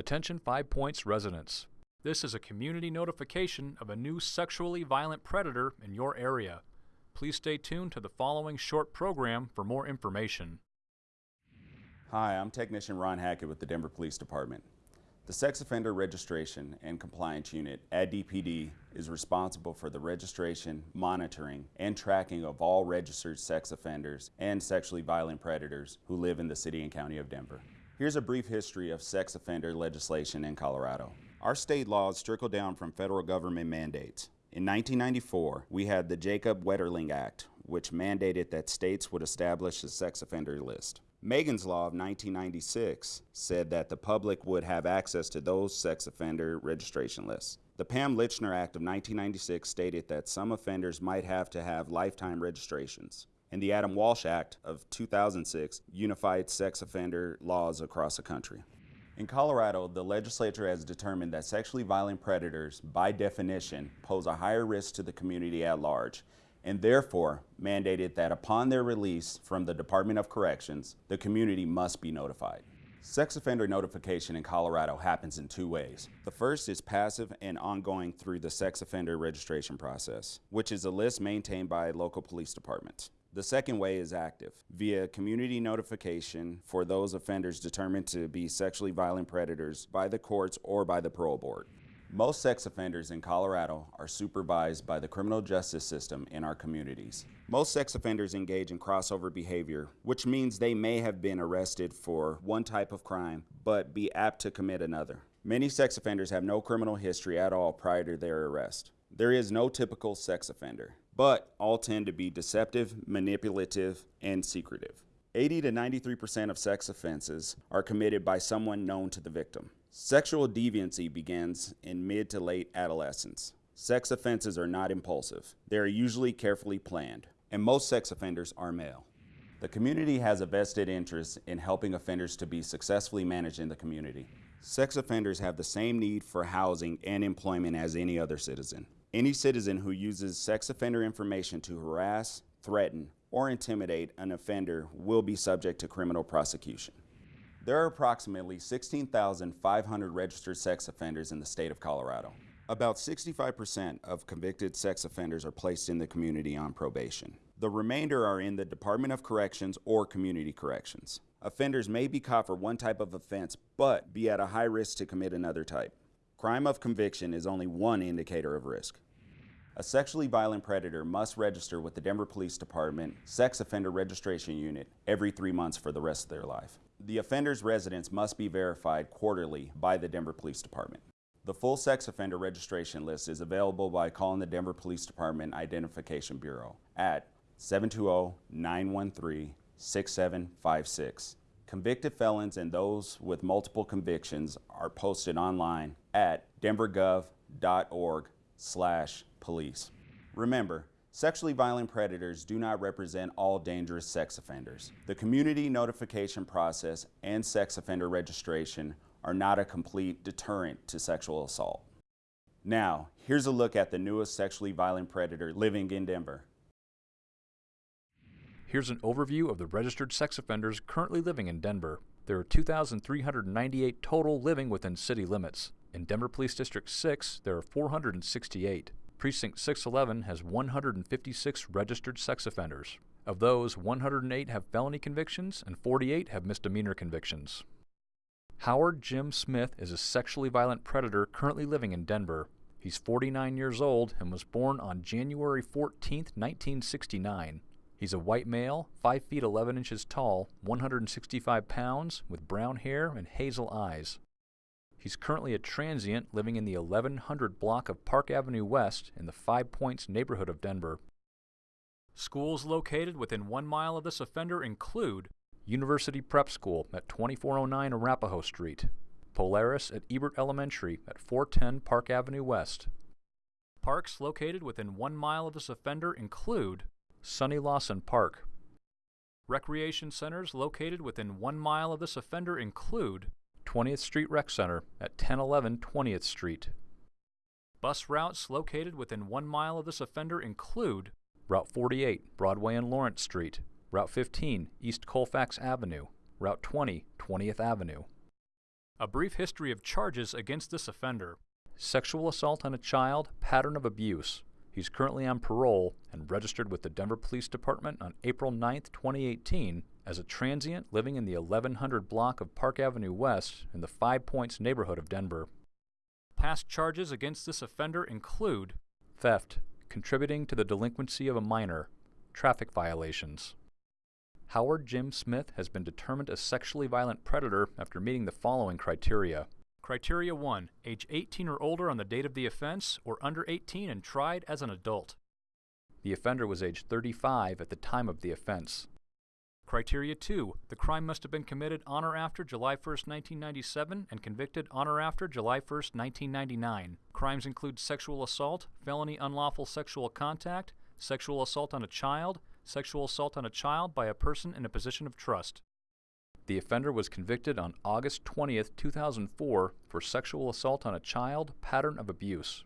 Attention Five Points residents. This is a community notification of a new sexually violent predator in your area. Please stay tuned to the following short program for more information. Hi, I'm Technician Ron Hackett with the Denver Police Department. The Sex Offender Registration and Compliance Unit at DPD is responsible for the registration, monitoring, and tracking of all registered sex offenders and sexually violent predators who live in the City and County of Denver. Here's a brief history of sex offender legislation in Colorado. Our state laws trickle down from federal government mandates. In 1994, we had the Jacob Wetterling Act, which mandated that states would establish a sex offender list. Megan's Law of 1996 said that the public would have access to those sex offender registration lists. The Pam Lychner Act of 1996 stated that some offenders might have to have lifetime registrations. And the Adam Walsh Act of 2006 unified sex offender laws across the country. In Colorado, the legislature has determined that sexually violent predators, by definition, pose a higher risk to the community at large and therefore mandated that upon their release from the Department of Corrections, the community must be notified. Sex offender notification in Colorado happens in two ways. The first is passive and ongoing through the sex offender registration process, which is a list maintained by local police departments. The second way is active, via community notification for those offenders determined to be sexually violent predators by the courts or by the parole board. Most sex offenders in Colorado are supervised by the criminal justice system in our communities. Most sex offenders engage in crossover behavior, which means they may have been arrested for one type of crime, but be apt to commit another. Many sex offenders have no criminal history at all prior to their arrest. There is no typical sex offender, but all tend to be deceptive, manipulative, and secretive. 80 to 93% of sex offenses are committed by someone known to the victim. Sexual deviancy begins in mid to late adolescence. Sex offenses are not impulsive. They are usually carefully planned, and most sex offenders are male. The community has a vested interest in helping offenders to be successfully managed in the community. Sex offenders have the same need for housing and employment as any other citizen. Any citizen who uses sex offender information to harass, threaten, or intimidate an offender will be subject to criminal prosecution. There are approximately 16,500 registered sex offenders in the state of Colorado. About 65% of convicted sex offenders are placed in the community on probation. The remainder are in the Department of Corrections or Community Corrections. Offenders may be caught for one type of offense, but be at a high risk to commit another type. Crime of conviction is only one indicator of risk. A sexually violent predator must register with the Denver Police Department Sex Offender Registration Unit every three months for the rest of their life. The offender's residence must be verified quarterly by the Denver Police Department. The full sex offender registration list is available by calling the Denver Police Department Identification Bureau at 720-913-6756. Convicted felons and those with multiple convictions are posted online at denvergov.org slash police. Remember, Sexually violent predators do not represent all dangerous sex offenders. The community notification process and sex offender registration are not a complete deterrent to sexual assault. Now, here's a look at the newest sexually violent predator living in Denver. Here's an overview of the registered sex offenders currently living in Denver. There are 2,398 total living within city limits. In Denver Police District 6, there are 468. Precinct 611 has 156 registered sex offenders. Of those, 108 have felony convictions and 48 have misdemeanor convictions. Howard Jim Smith is a sexually violent predator currently living in Denver. He's 49 years old and was born on January 14, 1969. He's a white male, 5 feet 11 inches tall, 165 pounds, with brown hair and hazel eyes. He's currently a transient living in the 1100 block of Park Avenue West in the Five Points neighborhood of Denver. Schools located within one mile of this offender include University Prep School at 2409 Arapahoe Street, Polaris at Ebert Elementary at 410 Park Avenue West. Parks located within one mile of this offender include Sonny Lawson Park. Recreation centers located within one mile of this offender include 20th Street Rec Center at 1011 20th Street. Bus routes located within one mile of this offender include Route 48, Broadway and Lawrence Street, Route 15, East Colfax Avenue, Route 20, 20th Avenue. A brief history of charges against this offender. Sexual assault on a child, pattern of abuse. He's currently on parole and registered with the Denver Police Department on April 9, 2018, as a transient living in the 1100 block of Park Avenue West in the Five Points neighborhood of Denver. Past charges against this offender include theft, contributing to the delinquency of a minor, traffic violations. Howard Jim Smith has been determined a sexually violent predator after meeting the following criteria. Criteria 1. Age 18 or older on the date of the offense, or under 18 and tried as an adult. The offender was age 35 at the time of the offense. Criteria 2. The crime must have been committed on or after July 1, 1997 and convicted on or after July 1, 1999. Crimes include sexual assault, felony unlawful sexual contact, sexual assault on a child, sexual assault on a child by a person in a position of trust. The offender was convicted on August 20, 2004 for sexual assault on a child, pattern of abuse.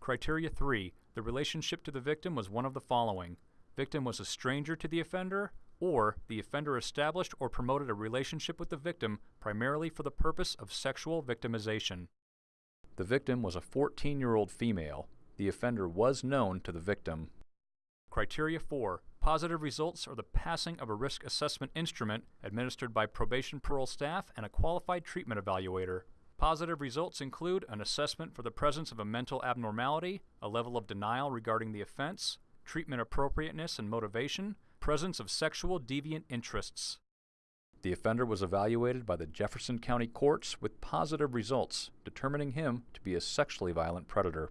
Criteria 3. The relationship to the victim was one of the following. Victim was a stranger to the offender, or the offender established or promoted a relationship with the victim primarily for the purpose of sexual victimization. The victim was a 14 year old female. The offender was known to the victim. Criteria 4. Positive results are the passing of a risk assessment instrument administered by probation parole staff and a qualified treatment evaluator. Positive results include an assessment for the presence of a mental abnormality, a level of denial regarding the offense, treatment appropriateness and motivation, presence of sexual deviant interests. The offender was evaluated by the Jefferson County courts with positive results, determining him to be a sexually violent predator.